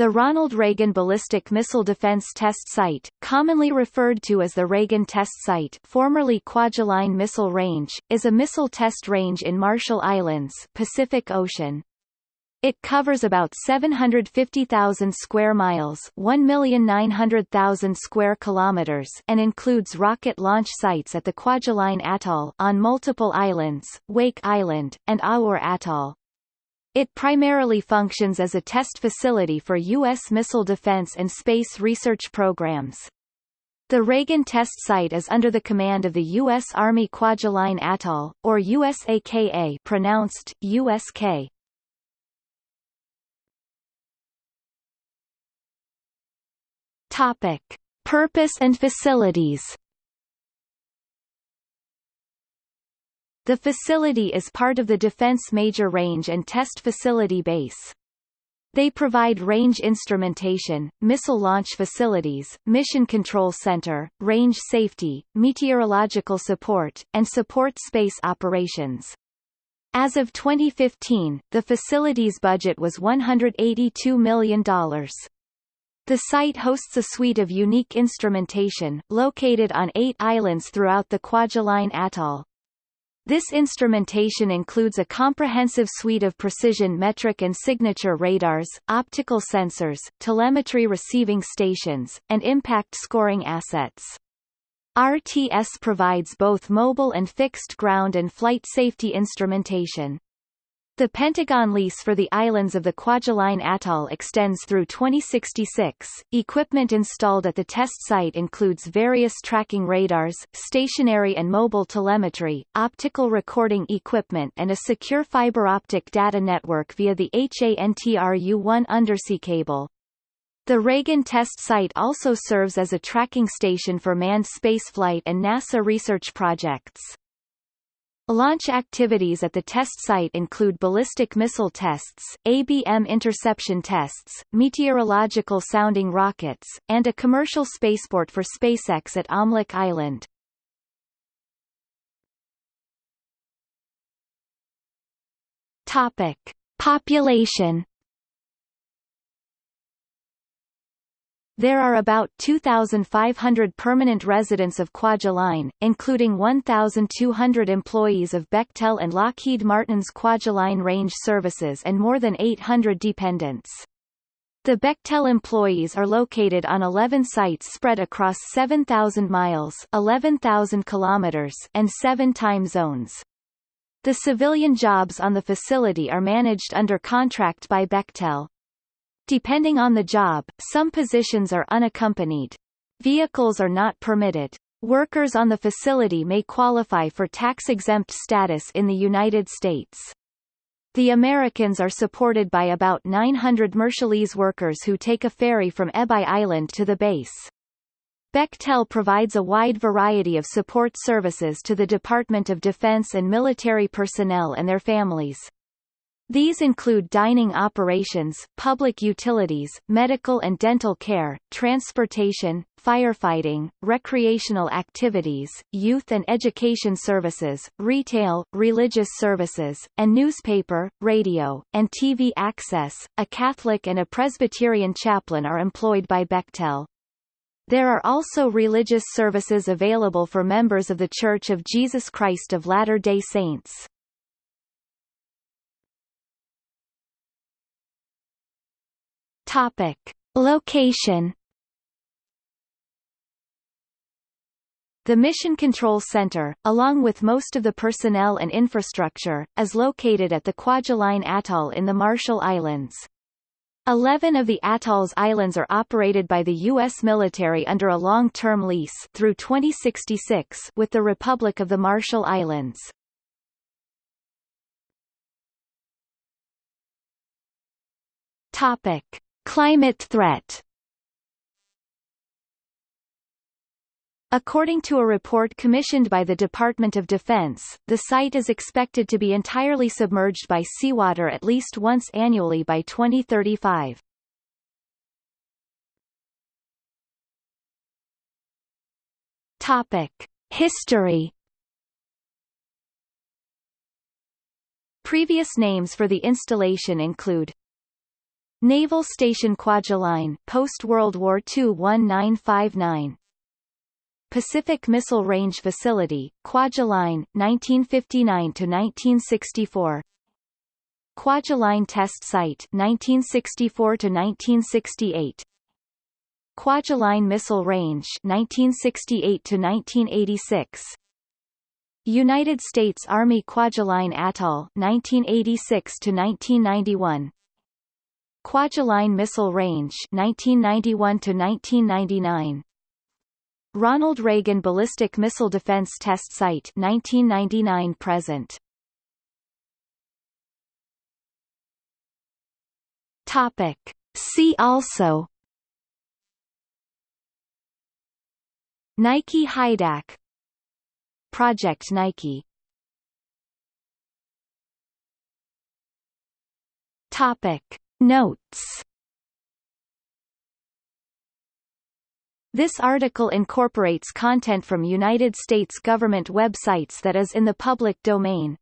The Ronald Reagan Ballistic Missile Defense Test Site, commonly referred to as the Reagan Test Site formerly Kwajalein Missile Range, is a missile test range in Marshall Islands Pacific Ocean. It covers about 750,000 square miles 1,900,000 square kilometers and includes rocket launch sites at the Kwajalein Atoll on multiple islands, Wake Island, and Aur Atoll. It primarily functions as a test facility for U.S. missile defense and space research programs. The Reagan test site is under the command of the U.S. Army Kwajalein Atoll, or USAKA pronounced, USK. Topic. Purpose and facilities The facility is part of the Defense Major Range and Test Facility Base. They provide range instrumentation, missile launch facilities, mission control center, range safety, meteorological support, and support space operations. As of 2015, the facility's budget was $182 million. The site hosts a suite of unique instrumentation, located on eight islands throughout the Kwajalein Atoll. This instrumentation includes a comprehensive suite of precision metric and signature radars, optical sensors, telemetry receiving stations, and impact scoring assets. RTS provides both mobile and fixed ground and flight safety instrumentation. The Pentagon lease for the islands of the Kwajalein Atoll extends through 2066. Equipment installed at the test site includes various tracking radars, stationary and mobile telemetry, optical recording equipment and a secure fiber optic data network via the HANTRU-1 undersea cable. The Reagan test site also serves as a tracking station for manned spaceflight and NASA research projects. Launch activities at the test site include ballistic missile tests, ABM interception tests, meteorological sounding rockets, and a commercial spaceport for SpaceX at Omelek Island. Topic. Population There are about 2,500 permanent residents of Kwajalein, including 1,200 employees of Bechtel and Lockheed Martin's Kwajalein Range Services and more than 800 dependents. The Bechtel employees are located on 11 sites spread across 7,000 miles 11,000 kilometers and seven time zones. The civilian jobs on the facility are managed under contract by Bechtel. Depending on the job, some positions are unaccompanied. Vehicles are not permitted. Workers on the facility may qualify for tax-exempt status in the United States. The Americans are supported by about 900 Marshallese workers who take a ferry from Ebeye Island to the base. Bechtel provides a wide variety of support services to the Department of Defense and military personnel and their families. These include dining operations, public utilities, medical and dental care, transportation, firefighting, recreational activities, youth and education services, retail, religious services, and newspaper, radio, and TV access. A Catholic and a Presbyterian chaplain are employed by Bechtel. There are also religious services available for members of The Church of Jesus Christ of Latter-day Saints. Topic. Location The Mission Control Center, along with most of the personnel and infrastructure, is located at the Kwajalein Atoll in the Marshall Islands. Eleven of the atoll's islands are operated by the U.S. military under a long-term lease through 2066 with the Republic of the Marshall Islands. Topic. Climate threat According to a report commissioned by the Department of Defense, the site is expected to be entirely submerged by seawater at least once annually by 2035. Topic. History Previous names for the installation include Naval Station Kwajalein post-World War II 1959 Pacific Missile Range Facility, Kwajalein, 1959–1964 Kwajalein Test Site 1964–1968 Kwajalein Missile Range 1968–1986 United States Army Kwajalein Atoll 1986–1991 Kwajalein Missile Range 1991 to 1999 Ronald Reagan Ballistic Missile Defense Test Site 1999 present. Topic. See also. Nike HYDAC Project Nike. Topic Notes This article incorporates content from United States government websites that is in the public domain.